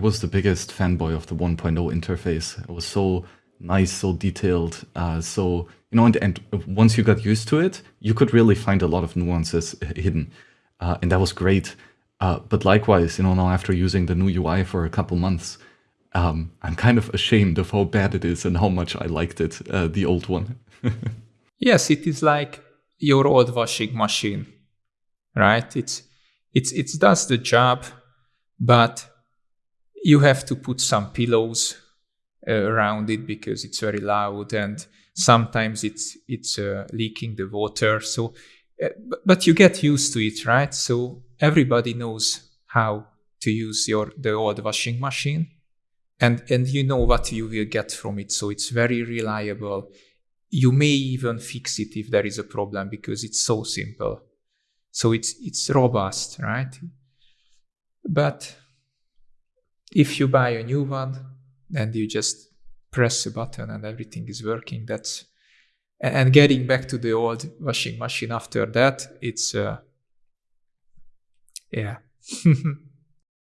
was the biggest fanboy of the 1.0 interface. It was so nice, so detailed, uh, so you know, and, and, once you got used to it, you could really find a lot of nuances hidden, uh, and that was great. Uh, but likewise, you know, now after using the new UI for a couple months, um, I'm kind of ashamed of how bad it is and how much I liked it, uh, the old one. yes, it is like your old washing machine, right? It's it's it does the job, but you have to put some pillows uh, around it because it's very loud and sometimes it's it's uh, leaking the water. So, uh, but you get used to it, right? So everybody knows how to use your the old washing machine and and you know what you will get from it so it's very reliable you may even fix it if there is a problem because it's so simple so it's it's robust right but if you buy a new one and you just press a button and everything is working that's and getting back to the old washing machine after that it's uh yeah